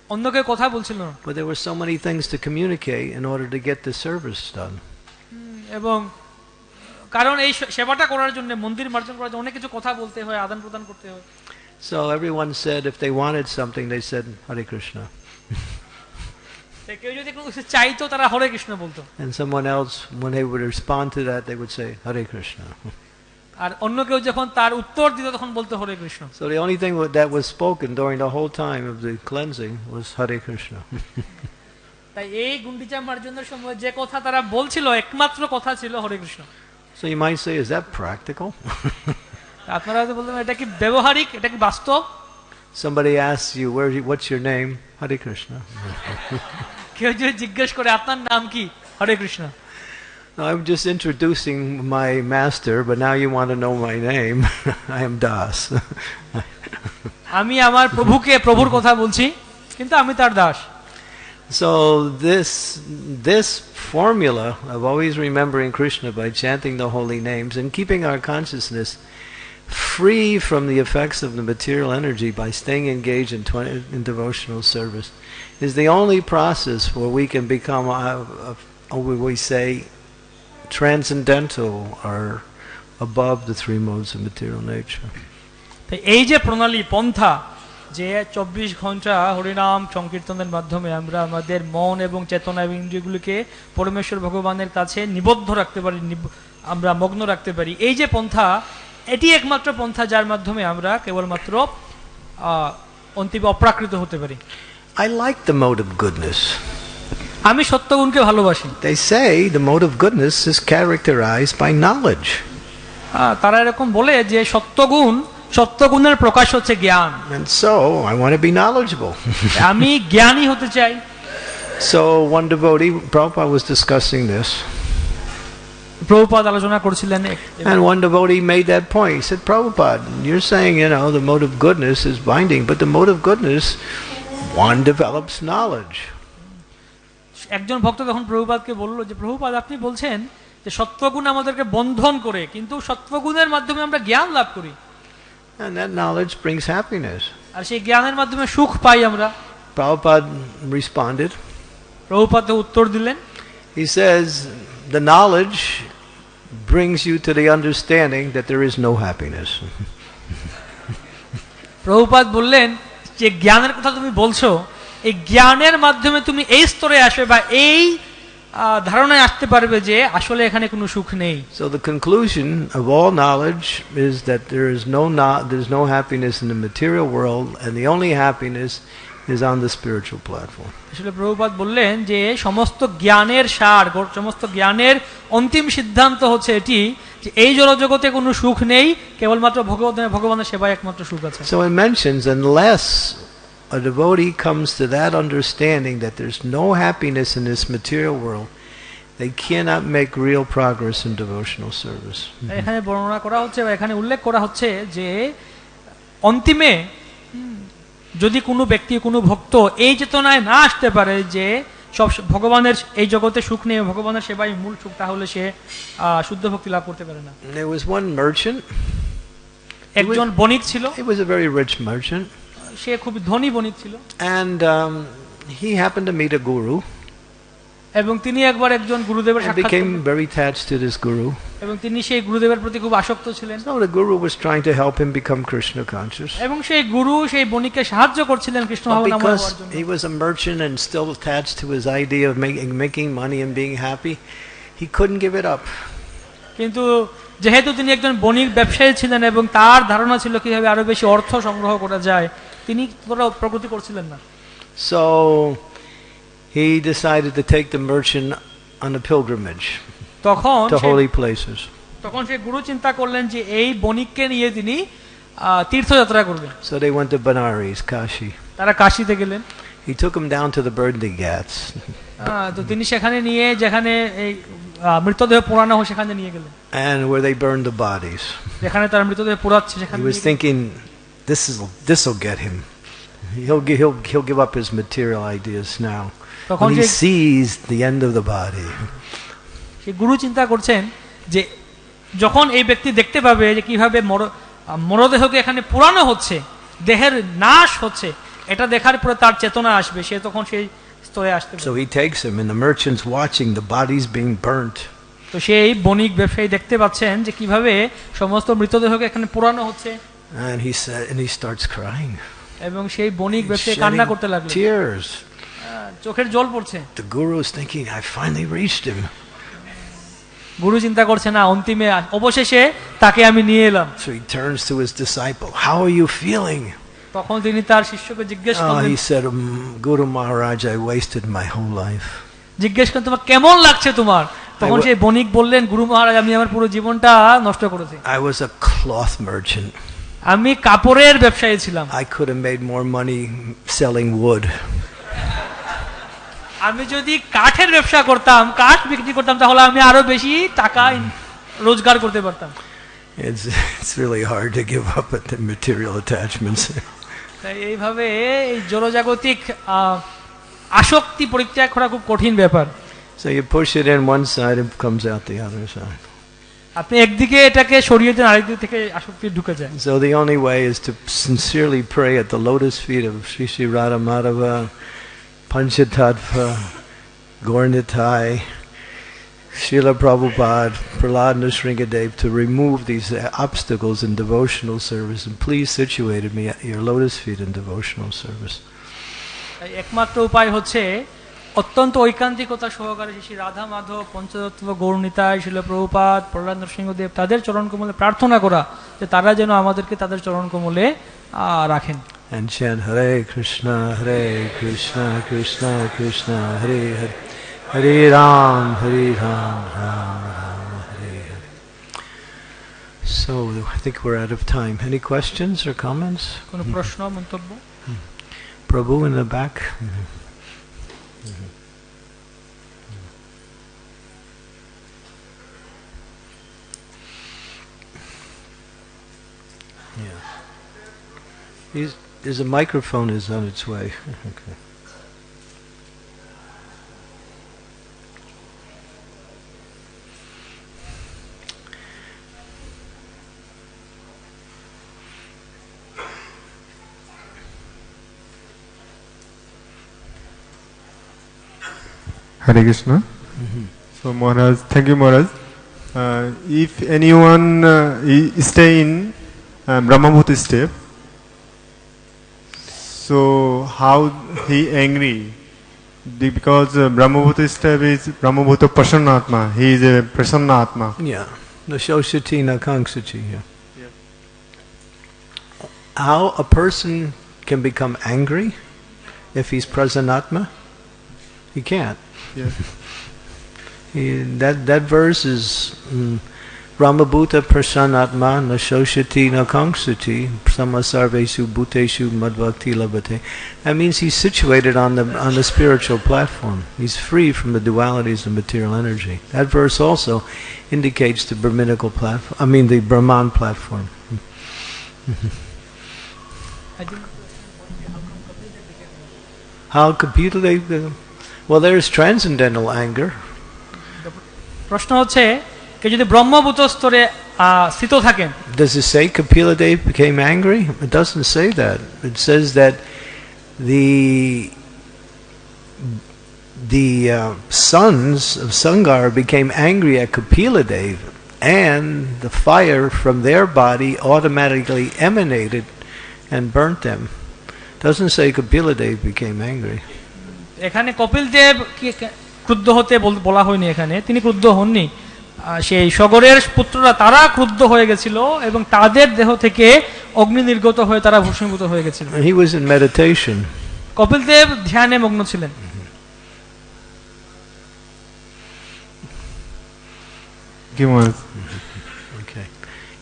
অন্য কেউ কথা বলছিল না But there were so many things to communicate in order to get the service done. এবং কারণ এই সেবাটা করার জন্য মন্দির মার্জন করার জন্য অনেক কিছু কথা বলতে হয় আদান প্রদান করতে হয় So everyone said if they wanted something, they said Hare Krishna. *laughs* তাই কেউ যদি কোনো কিছু চাইতো তারা হরে কৃষ্ণ বলতো And someone else, when they would respond to that, they would say *laughs* Hare Krishna. আর অন্য কেউ যখন তার উত্তর দিত তখন বলতো হরে Krishna So the only thing that was spoken during the whole time of the cleansing was Hare Krishna. *laughs* তাই এই গুন্ডিচা মার্জনের সময় যে কথা তারা বলছিল একমাত্র কথা ছিল হরে Krishna So you might say, is that practical? আপনারা হয়তো বলতেন এটা কি ব্যবহারিক এটা কি বাস্তব Somebody asks you, Where, what's your name? Hare Krishna. *laughs* কেউ যদি জিজ্ঞেস করে আপনার নাম কি হরে Krishna No, I'm just introducing my master, but now you want to know my name. *laughs* I am Das. *laughs* আমি আমার প্রভুকে প্রভুর কথা বলছি কিন্তু আমি তার Das so this this formula of always remembering Krishna by chanting the holy names and keeping our consciousness free from the effects of the material energy by staying engaged in, 20, in devotional service is the only process where we can become, uh, uh, we say, transcendental or above the three modes of material nature. এই যে প্রণালী পন্থা যে চব্বিশ ঘণ্টা হরিনাম সংকীর্তনের মাধ্যমে আমরা আমাদের মন এবং চেতনা এবং ইন্দ্রিয়গুলিকে পরমেশ্বর ভগবানের কাছে নিবদ্ধ রাখতে পারি আমরা মগ্ন রাখতে পারি এই যে পন্থা এটি একমাত্র পন্থা যার মাধ্যমে আমরা কেবলমাত্র অন্তিম অপ্রাকৃত হতে পারি I like the mode of goodness. আমি সত্যগুণকে ভালোবাসি They say the mode of goodness is characterized by knowledge. তারা এরকম বলে যে সত্যগুণ সত্যগুণের প্রকাশ হচ্ছে জ্ঞান And so I want to be knowledgeable. আমি জ্ঞানী হতে চাই so one devotee, Prabhupada was discussing this, Prabhupada আলোচনা করছিলেন and one devotee made that point. He said, Prabhupada, you're saying, you know, the mode of goodness is binding, but the mode of goodness, one develops knowledge. একজন ভক্ত তখন প্রভুপাদকে বলল যে প্রভুপাদ আপনি বলছেন যে সত্ত্বগুণ আমাদেরকে বন্ধন করে কিন্তু সত্ত্বগুণের মাধ্যমে আমরা জ্ঞান লাভ করি And that knowledge brings happiness. আর সেই জ্ঞানের মাধ্যমে সুখ পাই আমরা Prabhupada responded. প্রভুপাদ উত্তর দিলেন He says, the knowledge brings you to the understanding that there is no happiness. Prabhupada বললেন যে জ্ঞানের কথা তুমি বলছো এই জ্ঞানের মাধ্যমে তুমি এই স্তরে আসবে বা এই আহ, ধারণায় আসতে পারবে যে আসলে এখানে কোনো সুখ নেই So the conclusion of all knowledge is that there is no no- there's no happiness in the material world, and the only happiness is on the spiritual platform. আসলে প্রভুপাদ বললেন যে সমস্ত জ্ঞানের সার সমস্ত জ্ঞানের অন্তিম সিদ্ধান্ত হচ্ছে এটি যে এই জড়জগতে কোনো সুখ নেই কেবলমাত্র ভগবানের ভগবানের সেবায় একমাত্র সুখ আছে So it mentions unless a devotee comes to that understanding that there's no happiness in this material world, they cannot make real progress in devotional service. এখানে বর্ণনা করা হচ্ছে বা এখানে উল্লেখ করা হচ্ছে যে অন্তিমে যদি কোনো ব্যক্তি কোনো ভক্ত এই চেতনায় না আসতে পারে যে সব ভগবানের এই জগতে সুখ নেই ভগবানের সেবাই মূল সুখ তাহলে সে শুদ্ধ ভক্তি লাভ করতে পারে না। And there was one merchant, একজন বণিক ছিল। He was a very rich merchant, সে খুব ধনী বণিক ছিল। And um, he happened to meet a guru. এবং তিনি একবার একজন গুরুদেবের সাক্ষাৎ became very attached to this guru. এবং তিনি সেই গুরুদেবের প্রতি খুব আসক্ত ছিলেন So the guru was trying to help him become Krishna conscious. এবং সেই গুরু সেই বণিককে সাহায্য করছিলেন কৃষ্ণ ভাবনাময় হওয়ার because জন্য he was a merchant and still attached to his idea of making, making money and being happy, he couldn't give it up. কিন্তু যেহেতু তিনি একজন বণিক ব্যবসায়ী ছিলেন এবং তার ধারণা ছিল কীভাবে আরও বেশি অর্থ সংগ্রহ করা যায় তিনি প্রগতি করছিলেন না So he decided to take the merchant on a pilgrimage তখন to সে- holy places. তখন সে গুরু চিন্তা করলেন যে এই বণিককে নিয়ে তিনি আহ, তীর্থযাত্রা করবেন So they went to Benares, Kashi. তারা কাশিতে গেলেন He took him down to the burning ghats. আহ, তো তিনি সেখানে নিয়ে যেখানে এই আহ, মৃতদেহ পোড়ানো হয় সেখানে নিয়ে গেলেন and where they burned the bodies. যেখানে তার মৃতদেহ পোড়াচ্ছে সেখানে He was নিয়ে গেলেন। thinking, this is this will get him. He'll gi- he'll he'll give up his material ideas now তখন he sees the end of the body. সেই গুরু চিন্তা করছেন যে যখন এই ব্যক্তি দেখতে পাবে যে কীভাবে মরদেহকে এখানে পুরানো হচ্ছে দেহের নাশ হচ্ছে এটা দেখার পরে তার চেতনা আসবে সে তখন সেই স্তরে আসতে So he takes him, and the merchant's watching the bodies being burnt. তো সেই বণিক ব্যবসায়ী দেখতে পাচ্ছেন যে কীভাবে সমস্ত মৃতদেহকে এখানে পুরানো হচ্ছে And he said, and he starts crying. এবং সেই বণিক ব্যবসায়ী কান্না করতে লাগল tears. চোখের জল পড়ছে The guru is thinking, I finally reached him. গুরু চিন্তা করছে না অন্তিমে অবশেষে তাকে আমি নিয়ে এলাম So he turns to his disciple. How are you feeling? তখন তিনি তার শিষ্যকে জিজ্ঞেস Oh, করলেন he said, "Mm, Guru Maharaj, I wasted my whole life. জিজ্ঞেস করেন তোমার কেমন লাগছে তোমার তখন সেই বণিক বললেন গুরু মহারাজ আমি আমার পুরো জীবনটা নষ্ট করেছি I was a cloth merchant. আমি কাপড়ের ব্যবসায়ী ছিলাম I could have made more money selling wood. আমি যদি কাঠের ব্যবসা করতাম কাঠ বিক্রি করতাম তাহলে আমি আরও বেশি টাকা রোজগার করতে পারতাম It's, it's really hard to give up at the material attachments. এইভাবে এই জড়জাগতিক আসক্তি পরিত্যাগ করা খুব কঠিন ব্যাপার So you push it in one side, it comes out the other side. আপনি একদিকে এটাকে সরিয়ে দেন আরেকদিক থেকে আসক্তি ঢুকে যায় So the only way is to sincerely pray at the lotus feet of Sri Sri Radha Madhava, Panchatattva, Gornitai, Srila Prabhupada, Prahlad Nrsingadev to remove these uh, obstacles in devotional service and please situate me at your lotus feet in devotional service. একমাত্র উপায় হচ্ছে অত্যন্ত ঐকান্তিকতা সহকারে শ্রী রাধা মাধব পঞ্চতত্ত্ব গৌরনীতায় শিল প্রভুপাত প্রহ্লাদ নরসিংহদেব তাদের চরণ কমলে প্রার্থনা করা যে তারা যেন আমাদেরকে তাদের চরণ কমলে রাখেন and chant Hare Krishna, Hare Krishna, Krishna Krishna, Hare Hare, Hare Ram, Hare Ram, Ram Ram, Hare Hare. So I think we're out of time. Any questions or comments? Hmm. Hmm. Prabhu in the back. Mm -hmm. Mm -hmm. Yeah. He's there's a microphone is on its way. *laughs* okay. Hare Krishna. So Maharaj, thank you Maharaj. Uh, if anyone uh, stay in um, Brahmabhuti step, so how he angry Because uh, Brahmabhuta step is Brahmabhuta Prasannatma. He is a Prasannatma. Yeah. The Shoshati Nakanksati. Yeah. How a person can become angry if he's prasanatma? He can't. Yes. He, that that verse is mm, Brahmabhuta prasanatma nashoshati nakanksati samasarvesu bhuteshu madbhakti labhate. That means he's situated on the on the spiritual platform. He's free from the dualities of material energy. That verse also indicates the Brahminical platform. I mean the Brahman platform. How Kapila uh, well there's transcendental anger. প্রশ্ন হচ্ছে কেউ যদি ব্রহ্মভূত স্তরে আহ, স্থিত থাকেন Does it say Kapila Dev became angry? It doesn't say that. It says that the the uh, sons of Sangar became angry at Kapila Dev, and the fire from their body automatically emanated and burnt them. Doesn't say Kapila Dev became angry. এখানে কপিল দেব কি- কে- ক্রুদ্ধ হতে বল- বলা হয়নি এখানে তিনি ক্রুদ্ধ হননি আহ, সেই সগরের পুত্ররা তারা ক্রুদ্ধ হয়ে গেছিল এবং তাদের দেহ থেকে অগ্নি নির্গত হয়ে তারা ভূষণীভূত হয়ে গেছিল কপিল দেব ধ্যানে মগ্ন ছিলেন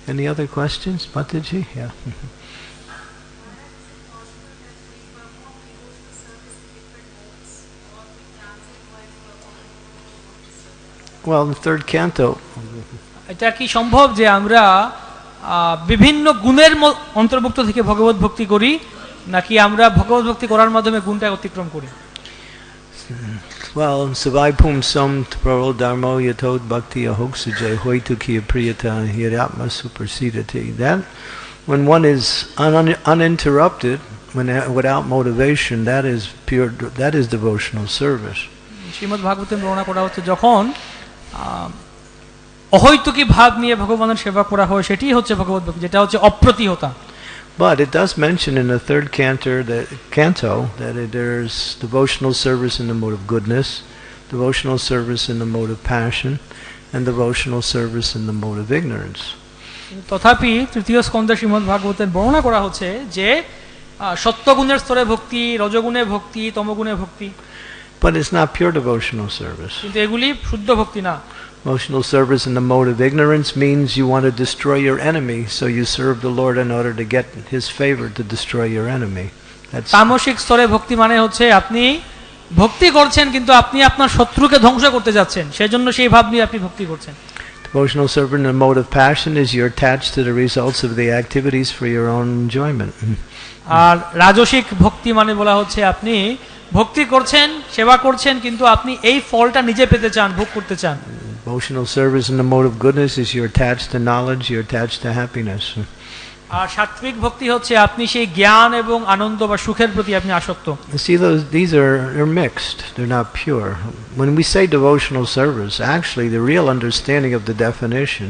Any other questions, Pataji? Yeah. *laughs* Well, in third canto, এটা কি সম্ভব যে আমরা বিভিন্ন গুণের অন্তর্ভুক্ত থেকে ভগবত ভক্তি করি নাকি আমরা ভগবত ভক্তি করার মাধ্যমে গুণটা অতিক্রম করি well, Savai Som Praro Dharmo Yatod Bhakti Ahoksajay Hoitukiya Priyata Hiratma Supersidati. That, when one is un- uninterrupted, when without motivation, that is pure, that is devotional service. Shrimad ভাগবতে বর্ণনা করা হচ্ছে যখন অহৈতুকী ভাব নিয়ে ভগবানের সেবা করা হয় সেটি হচ্ছে ভগবত ভক্তি যেটা হচ্ছে অপ্রতিহতা But it does mention in the third canto that, canto that it, there's devotional service in the mode of goodness, devotional service in the mode of passion, and devotional service in the mode of ignorance. তথাপি তৃতীয় স্কন্ধে শ্রীমদ ভাগবতের বর্ণনা করা হচ্ছে যে সত্যগুণের স্তরে ভক্তি রজগুণে ভক্তি তমগুণে ভক্তি But it's not pure devotional service. কিন্তু এগুলি শুদ্ধ ভক্তি না Devotional service in the mode of ignorance means you want to destroy your enemy, so you serve the Lord in order to get His favor to destroy your enemy. That's তামসিক স্তরে ভক্তি মানে হচ্ছে আপনি ভক্তি করছেন কিন্তু আপনি আপনার শত্রুকে ধ্বংস করতে যাচ্ছেন সেজন্য সেই ভাব নিয়ে আপনি ভক্তি করছেন devotional service in the mode of passion is you're attached to the results of the activities for your own enjoyment. আর রাজসিক ভক্তি মানে বলা হচ্ছে আপনি ভক্তি করছেন সেবা করছেন কিন্তু আপনি এই ফলটা নিজে পেতে চান ভোগ করতে চান Devotional service in the mode of goodness is you're attached to knowledge, you're attached to happiness. আর সাত্বিক ভক্তি হচ্ছে আপনি সেই জ্ঞান এবং আনন্দ বা সুখের প্রতি আপনি আসক্ত see, those these are they're mixed. They're not pure. When we say devotional service, actually, the real understanding of the definition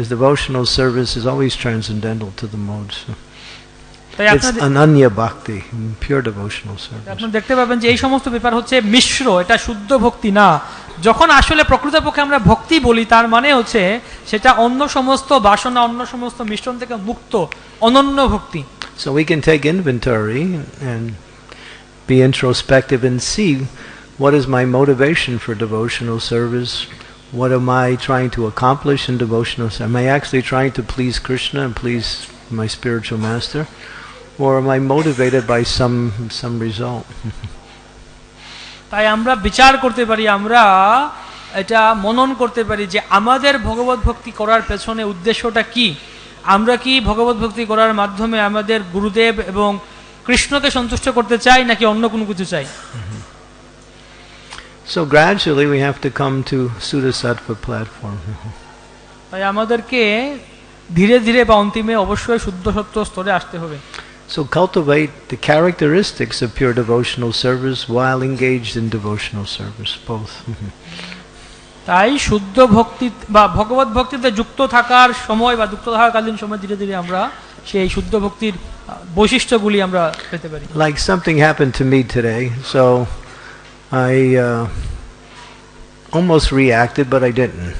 is devotional service is always transcendental to the modes. তাই It's আপনার ananya bhakti, pure devotional service. আপনি দেখতে পাবেন যে এই সমস্ত ব্যাপার হচ্ছে মিশ্র এটা শুদ্ধ ভক্তি না যখন আসলে প্রকৃতপক্ষে আমরা ভক্তি বলি তার মানে হচ্ছে সেটা অন্য সমস্ত বাসনা অন্য সমস্ত মিশ্রণ থেকে মুক্ত অনন্য ভক্তি So we can take inventory and be introspective and see what is my motivation for devotional service. What am I trying to accomplish in devotional service? Am I actually trying to please Krishna and please my spiritual master? Or am I motivated by some some result? *laughs* তাই আমরা বিচার করতে পারি আমরা এটা মনন করতে পারি যে আমাদের ভগবত ভক্তি করার পেছনে উদ্দেশ্যটা কি আমরা কি ভগবত ভক্তি করার মাধ্যমে আমাদের গুরুদেব এবং কৃষ্ণকে সন্তুষ্ট করতে চাই নাকি অন্য কোনো কিছু চাই *laughs* So gradually we have to come to Sudasattva platform. তাই আমাদেরকে ধীরে ধীরে বা অন্তিমে অবশ্যই শুদ্ধ সত্য স্তরে আসতে হবে So cultivate the characteristics of pure devotional service while engaged in devotional service, both. তাই শুদ্ধ ভক্তি বা ভগবত ভক্তিতে যুক্ত থাকার সময় বা যুক্ত থাকাকালীন সময় ধীরে ধীরে আমরা সেই শুদ্ধ ভক্তির বৈশিষ্ট্যগুলি আমরা পেতে পারি like something happened to me today. So I uh, almost reacted, but I didn't.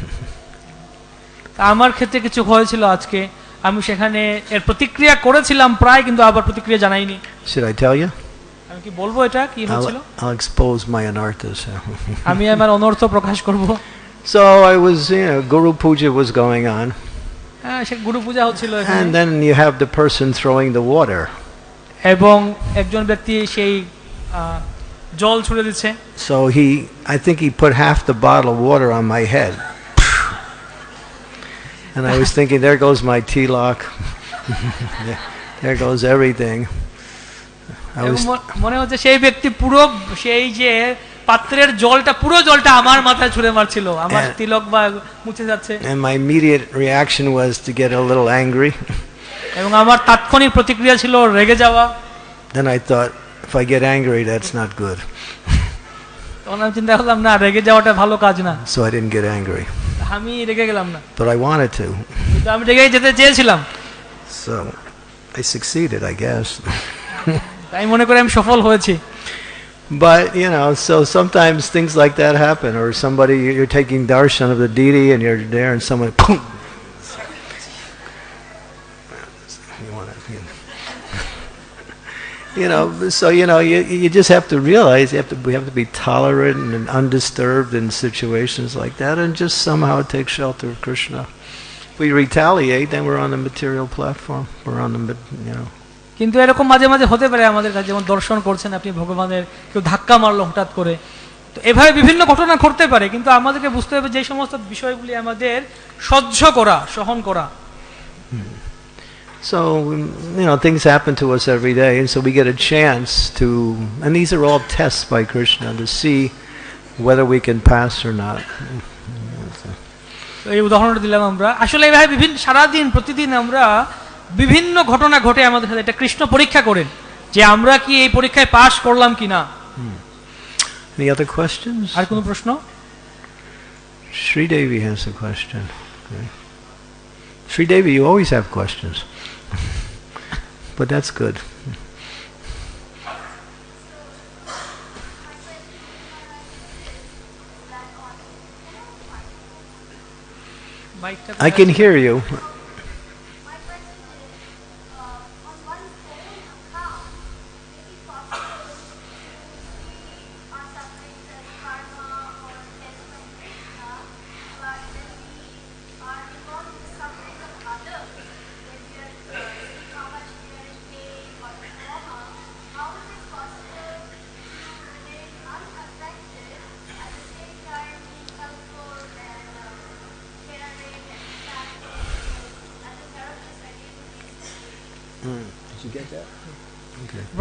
আমার ক্ষেত্রে কিছু হয়েছিল আজকে আমি সেখানে এর প্রতিক্রিয়া করেছিলাম প্রায় কিন্তু আবার প্রতিক্রিয়া জানাইনি Should I tell you? আমি কি বলব এটা কি হয়েছিল I'll, expose my anarthas. আমি আমার অনর্থ প্রকাশ করব so I was, you know, Guru Puja was going on, হ্যাঁ গুরু পূজা হচ্ছিল and then you have the person throwing the water. এবং একজন ব্যক্তি সেই জল ছুড়ে দিচ্ছে So he, I think he put half the bottle of water on my head. And I was thinking, there goes my T-lock. there goes everything. I was, ম- মনে হচ্ছে সেই ব্যক্তি পুরো সেই যে পাত্রের জলটা পুরো জলটা আমার মাথায় ছুঁড়ে মারছিল আমার হ্যাঁ। তিলক বা মুছে যাচ্ছে and my immediate reaction was to get a little angry. এবং আমার তাৎক্ষণিক প্রতিক্রিয়া ছিল রেগে যাওয়া Then I thought, if I get angry, that's not good. তখন আমি চিন্তা করলাম না রেগে যাওয়াটা ভালো কাজ না So I didn't get angry. আমি রেগে গেলাম না But I wanted to. কিন্তু আমি রেগে যেতে চেয়েছিলাম So I succeeded, I guess. তাই মনে করে আমি সফল হয়েছি But, you know, so sometimes things like that happen, or somebody, you're taking darshan of the deity and you're there and someone, boom! You want to, you know, so, you know, you, you just have to realize you have to, we have to be tolerant and undisturbed in situations like that and just somehow take shelter of Krishna. If we retaliate, then we're on the material platform. We're on the, you know, কিন্তু এরকম মাঝে মাঝে হতে পারে আমাদের কাছে যেমন দর্শন করছেন আপনি ভগবানের কেউ ধাক্কা মারলো হঠাৎ করে তো এভাবে বিভিন্ন ঘটনা ঘটতে পারে কিন্তু আমাদেরকে বুঝতে হবে যে সমস্ত বিষয়গুলি আমাদের সহ্য করা সহন করা So, um, you know, things happen to us every day, and so we get a chance to, and these are all tests by Krishna to see whether we can pass or not. তো এই উদাহরণটা দিলাম আমরা আসলে এইভাবে বিভিন্ন সারাদিন প্রতিদিন আমরা বিভিন্ন ঘটনা ঘটে আমাদের সাথে এটা কৃষ্ণ পরীক্ষা করেন যে আমরা কি এই পরীক্ষায় পাশ করলাম কি না Any other questions? আর কোনো প্রশ্ন Sri Devi has a question. Okay. Sri Devi, you always have questions. but that's good. I can hear you.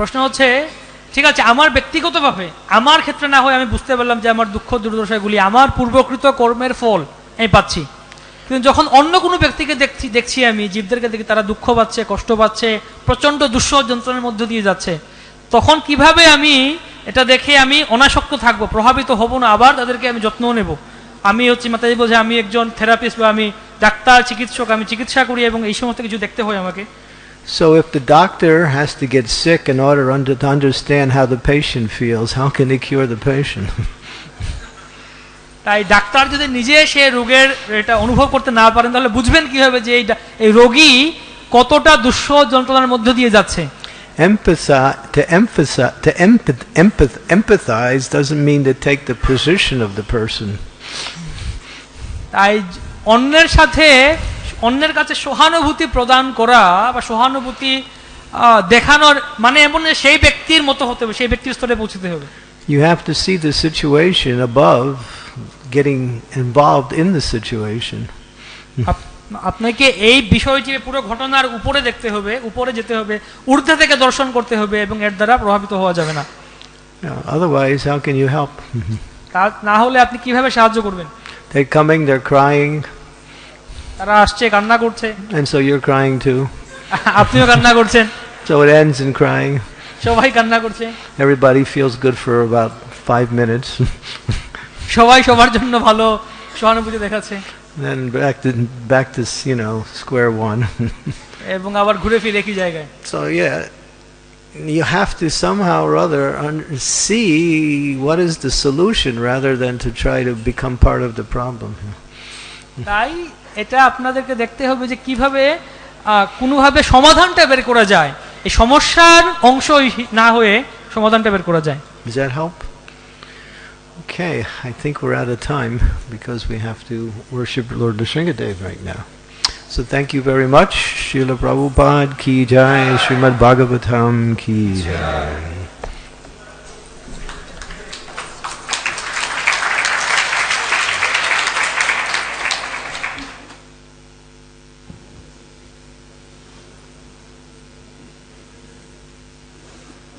প্রশ্ন হচ্ছে, ঠিক আছে, আমার ব্যক্তিগতভাবে, আমার ক্ষেত্রে না হয় আমি বুঝতে পারলাম যে আমার দুঃখ দুর্দশাগুলি আমার পূর্বকৃত কর্মের ফল আমি পাচ্ছি। কিন্তু যখন অন্য কোনো ব্যক্তিকে দেখছি দেখছি আমি, জীবদেরকে দেখি, তারা দুঃখ পাচ্ছে, কষ্ট পাচ্ছে, প্রচণ্ড দুঃসহ যন্ত্রণের মধ্য দিয়ে যাচ্ছে, তখন কীভাবে আমি এটা দেখে আমি অনাসক্ত থাকব, প্রভাবিত হব না, আবার তাদেরকে আমি যত্নও নেব? আমি হচ্ছে মাতাজি বলছে আমি একজন থেরাপিস্ট বা আমি ডাক্তার, চিকিৎসক, আমি চিকিৎসা করি এবং এই সমস্ত কিছু দেখতে হয় আমাকে। So if the doctor has to get sick in order under, to understand how the patient feels, how can he cure the patient? তাই ডাক্তার যদি নিজে সে রোগের এটা অনুভব করতে না পারেন তাহলে বুঝবেন কীভাবে যে এই রোগী কতটা দুঃস যন্ত্রণার মধ্য দিয়ে যাচ্ছে to emphasize, to empath, empath, empathize doesn't mean to take the position of the person. তাই অন্যের সাথে অন্যের কাছে সহানুভূতি প্রদান করা বা সহানুভূতি দেখানোর মানে এমন সেই ব্যক্তির মতো হতে হবে সেই ব্যক্তির স্তরে পৌঁছতে হবে You have to see the situation above getting involved in the situation. আপনাকে এই বিষয়টি পুরো ঘটনার উপরে দেখতে হবে উপরে যেতে হবে ঊর্ধ্বে থেকে দর্শন করতে হবে এবং এর দ্বারা প্রভাবিত হওয়া যাবে না otherwise, how can you help? তা না হলে আপনি কীভাবে সাহায্য করবেন They're coming, they're crying, তারা আসছে কান্না করছে and so you're crying too. আপনিও কান্না করছেন So it ends in crying. সবাই কান্না করছে Everybody feels good for about five minutes. সবাই সবার জন্য ভালো সহানুভূতি দেখাচ্ছে then back to back to you know square one. এবং আবার ঘুরে ফিরে একই জায়গায় so yeah, you have to somehow or other un- see what is the solution rather than to try to become part of the problem. এটা আপনাদেরকে দেখতে হবে যে কীভাবে কোনোভাবে সমাধানটা বের করা যায় এই সমস্যার অংশ না হয়ে সমাধানটা বের করা যায় Does that help? Okay, I think we're out of time because we have to worship Lord Nrsingadev right now. So thank you very much. Srila Prabhupada ki jai, Srimad Bhagavatam ki jai.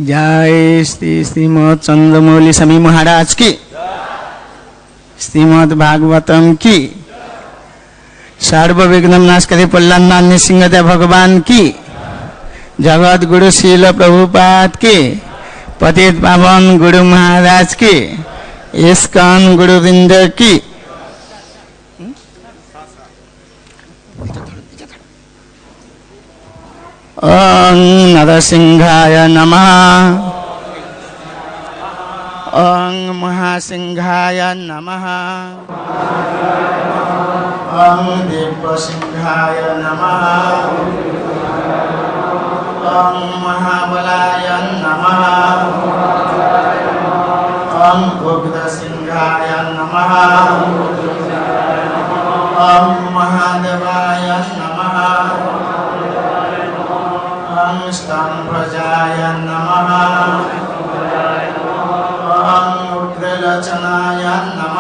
জয় শ্রী শ্রীমৎ চন্দ্রমৌলি স্বামী মহারাজ কি শ্রীমৎ ভাগবতম কি সর্ববিঘ্ন নাশকারী পল্লান্নান সিংহদেব ভগবান কি জগৎ গুরু শিল প্রভুপাত কি পতিত পাবন গুরু মহারাজ কি ইস্কন গুরুবৃন্দ কি की ओम नरसिंहाय नमः ओम महासिंहाय नमः ओम दिव्यसिंहाय नमः ओम महाबलाय नमः ओम उग्रसिंहाय नमः ओम महादेवाय नमः नमः अहं मुद्रलचनाय नमः।